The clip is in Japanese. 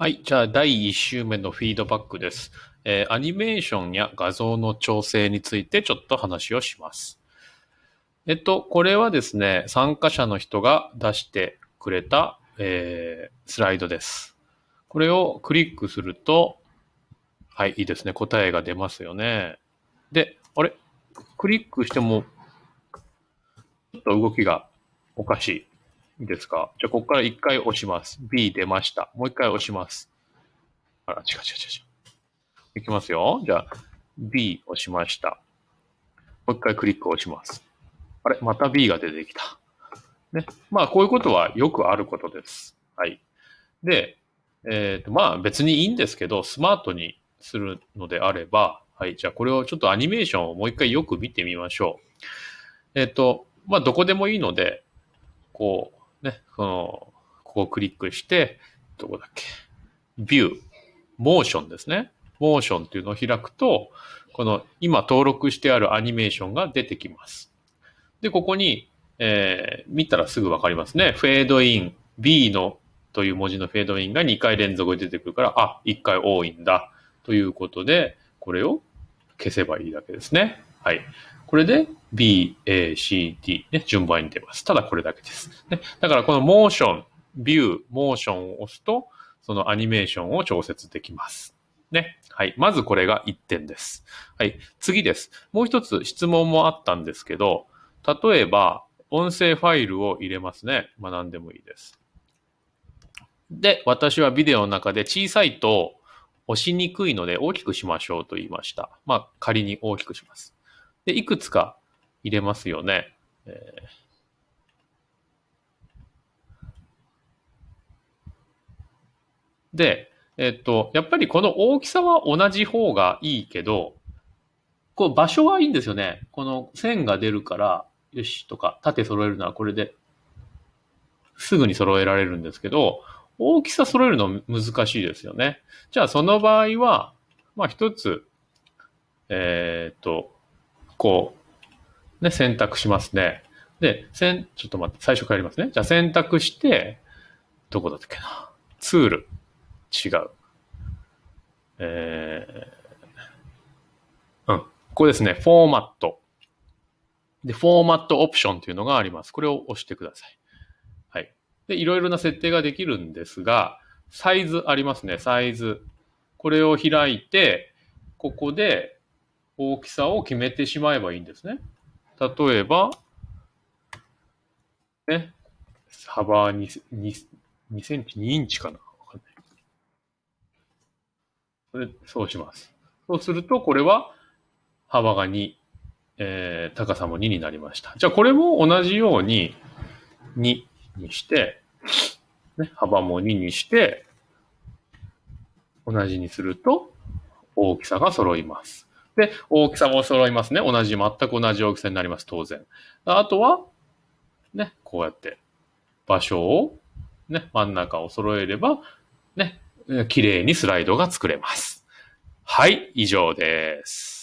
はい。じゃあ、第1週目のフィードバックです。えーアニメーションや画像の調整についてちょっと話をします。えっと、これはですね、参加者の人が出してくれた、えースライドです。これをクリックすると、はい、いいですね。答えが出ますよね。で、あれ？クリックしても、ちょっと動きがおかしい。いいですか？じゃあ、ここから一回押します。B 出ました。もう一回押します。あら、違う違う違う。いきますよ。じゃあ、B 押しました。もう一回クリック押します。あれ、また B が出てきた。ね。まあ、こういうことはよくあることです。はい。で、えっ、と、まあ、別にいいんですけど、スマートにするのであれば、はい。じゃあ、これをちょっとアニメーションをもう一回よく見てみましょう。えっ、と、まあ、どこでもいいので、こう、ね、この、ここをクリックして、どこだっけ、ビュー、モーションですね。モーションっていうのを開くと、この今登録してあるアニメーションが出てきます。で、ここに、えー見たらすぐわかりますね。フェードイン、B のという文字のフェードインが2回連続で出てくるから、あ、1回多いんだ。ということで、これを消せばいいだけですね。はい。これで B, A, C, D ね、順番に出ます。ただこれだけです。ね、だからこのモーション、ビュー、モーションを押すと、そのアニメーションを調節できます。ね。はい。まずこれが1点です。はい。次です。もう一つ質問もあったんですけど、例えば、音声ファイルを入れますね。まあ何でもいいです。で、私はビデオの中で小さいと押しにくいので大きくしましょうと言いました。まあ仮に大きくします。で、いくつか入れますよね。えーで、えっと、やっぱりこの大きさは同じ方がいいけど、こう場所はいいんですよね。この線が出るから、よしとか、縦揃えるのはこれで、すぐに揃えられるんですけど、大きさ揃えるの難しいですよね。じゃあその場合は、まあ一つ、えーっと、こう、ね、選択しますね。で、せん、ちょっと待って、最初からやりますね。じゃあ選択して、どこだったっけな？ツール。違う。えー、うん。ここですね。フォーマット。で、フォーマットオプションというのがあります。これを押してください。はい。で、いろいろな設定ができるんですが、サイズありますね。サイズ。これを開いて、ここで大きさを決めてしまえばいいんですね。例えば、ね、幅 2, 2, 2センチ、2インチかなわかんない。それそうします。そうすると、これは幅が2、えー高さも2になりました。じゃあ、これも同じように2にして、ね、幅も2にして、同じにすると大きさが揃います。で、大きさも揃いますね。同じ、全く同じ大きさになります、当然。あとは、ね、こうやって場所を、ね、真ん中を揃えれば、ね、綺麗にスライドが作れます。はい、以上です。